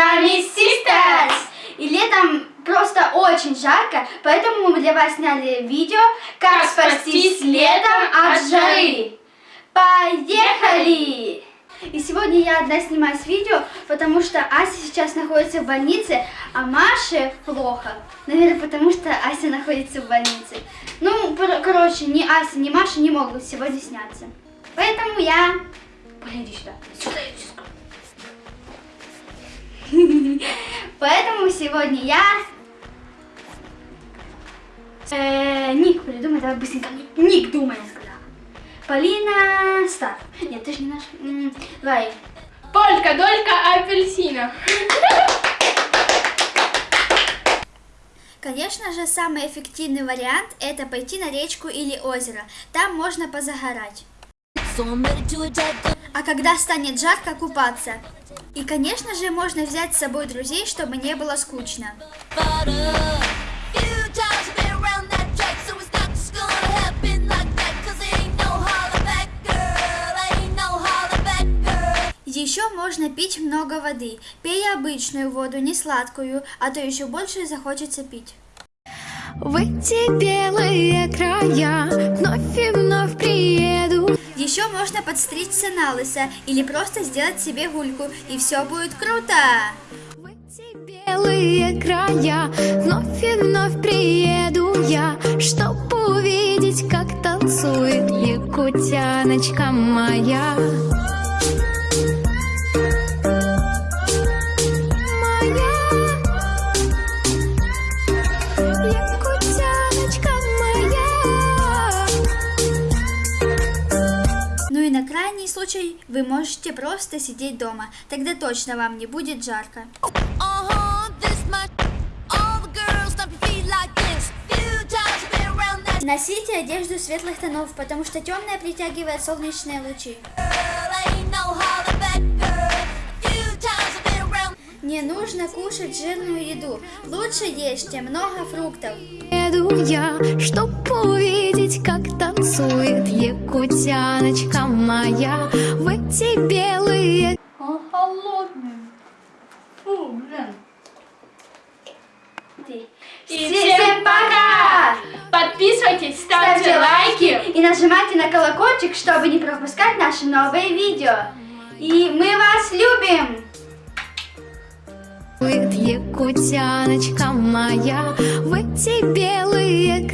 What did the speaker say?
вами Sisters! И летом просто очень жарко, поэтому мы для вас сняли видео «Как, как спастись летом от жары». Поехали! И сегодня я одна снимаюсь видео, потому что Ася сейчас находится в больнице, а Маше плохо. Наверное, потому что Ася находится в больнице. Ну, короче, ни Ася, ни Маша не могут сегодня сняться. Поэтому я... Блин, иди сюда. Сюда, иди сюда. Поэтому сегодня я... Э, ник придумай, давай быстренько. Ник думай, я сказала. Полина Стар. Нет, ты же не наш. Давай. Полька, долька апельсина. Конечно же, самый эффективный вариант это пойти на речку или озеро. Там можно позагорать. А когда станет жарко, купаться. И, конечно же, можно взять с собой друзей, чтобы не было скучно. girl. Еще можно пить много воды. Пей обычную воду, не сладкую, а то еще больше захочется пить. В эти белые края можно подстричься на лысо или просто сделать себе гульку, и все будет круто! В эти белые края вновь и вновь приеду я, чтобы увидеть, как танцует якутяночка. Моя и на крайний случай вы можете просто сидеть дома, тогда точно вам не будет жарко. Uh-huh, Носите одежду светлых тонов, потому что темная притягивает солнечные лучи. Не нужно кушать жирную еду, лучше ешьте много фруктов. Еду я, чтоб увидеть, как танцует якутяночка моя в эти белые Он холодный. Фу, блин. И всем пока! Подписывайтесь, ставьте лайки. и нажимайте на колокольчик, чтобы не пропускать наши новые видео. И мы вас любим! якутяночка моя в эти белые